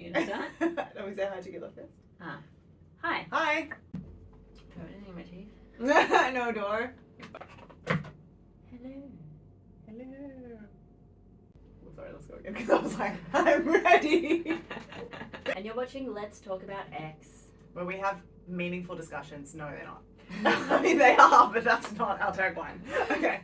You gonna start? Let me say hi together first. Hi. Hi. Got anything in my teeth? no door. Hello. Hello. Oh, sorry, let's go again because I was like, I'm ready. and you're watching Let's Talk About X. Where we have meaningful discussions. No, they're not. I mean, they are, but that's not our tagline. Okay.